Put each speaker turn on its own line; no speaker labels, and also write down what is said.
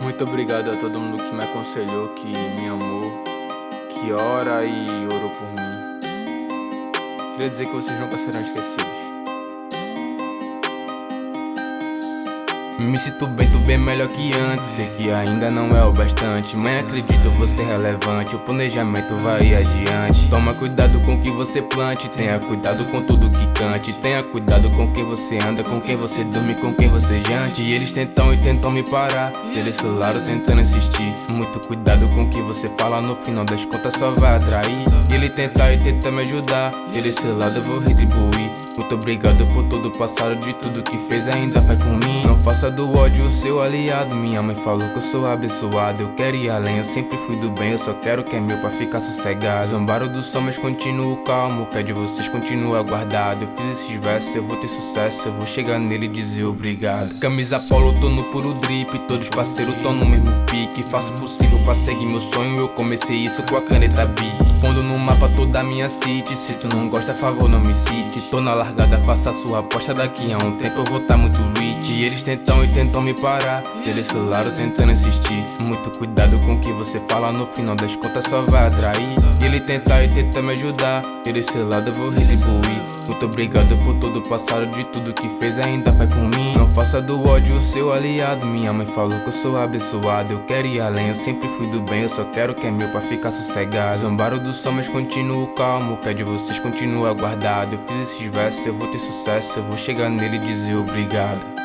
Muito obrigado a todo mundo que me aconselhou, que me amou, que ora e orou por mim. Queria dizer que vocês nunca serão esquecidos.
Me sinto bem, tô bem melhor que antes. Sei que ainda não é o bastante. Mãe, acredito você relevante. O planejamento vai adiante. Toma cuidado com o que você plante. Tenha cuidado com tudo que cante. Tenha cuidado com quem você anda Com quem você dorme, com quem você jante. E eles tentam e tentam me parar. Eles celular tentando insistir. Muito cuidado com o que você fala. No final das contas só vai atrair. Ele tentar e tenta me ajudar. Ele celular eu vou retribuir Muito obrigado por tudo passado De tudo que fez ainda faz por mim. Não faça do ódio o seu aliado. Minha mãe falou que eu sou abençoado. Eu quero ir além, eu sempre fui do bem. Eu só quero que é meu pra ficar sossegado. Zombaram do sol, mas continuo calmo. O de vocês continua guardado Eu fiz esses versos, eu vou ter sucesso. Eu vou chegar nele e dizer obrigado. Camisa polo, tô no puro drip. Todos parceiros tão no mesmo pique. Faço o possível pra seguir meu sonho. Eu comecei isso com a caneta Bic Pondo no mapa toda a minha city. Se tu não gosta, favor não me cite. Tô na largada, faça sua aposta Daqui a um tempo eu vou tá muito rich. E eles tentam e tentam me parar. Eles celular tentando insistir. Muito cuidado com o que você fala No final das contas só vai atrair. Ele tentar e tenta me ajudar. Ele celular eu vou retribuir Muito obrigado por todo o passado De tudo que fez ainda faz por mim. Não faça do ódio o seu aliado Minha mãe falou que eu sou abençoado Eu quero ir além, eu sempre fui do bem Eu só quero que é meu pra ficar sossegado. Zombaram do sol mas continuo calmo O de vocês continua guardado. Eu fiz esses versos, eu vou ter sucesso Eu vou chegar nele e dizer obrigado